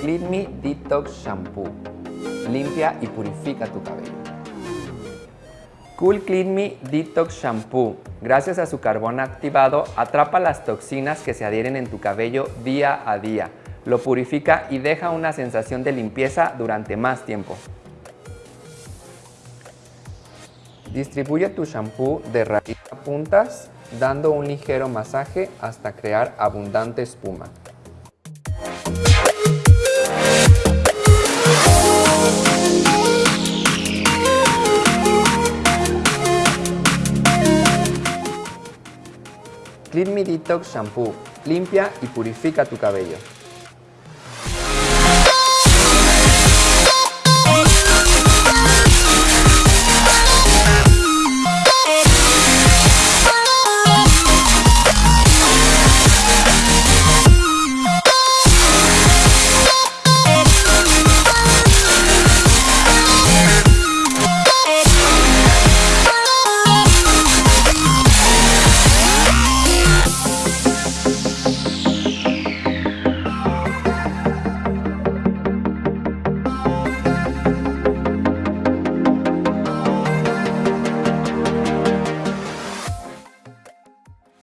Clean Me Detox Shampoo. Limpia y purifica tu cabello. Cool Clean Me Detox Shampoo. Gracias a su carbón activado, atrapa las toxinas que se adhieren en tu cabello día a día. Lo purifica y deja una sensación de limpieza durante más tiempo. Distribuye tu shampoo de raíz a puntas, dando un ligero masaje hasta crear abundante espuma. Clean Me Detox Shampoo. Limpia y purifica tu cabello.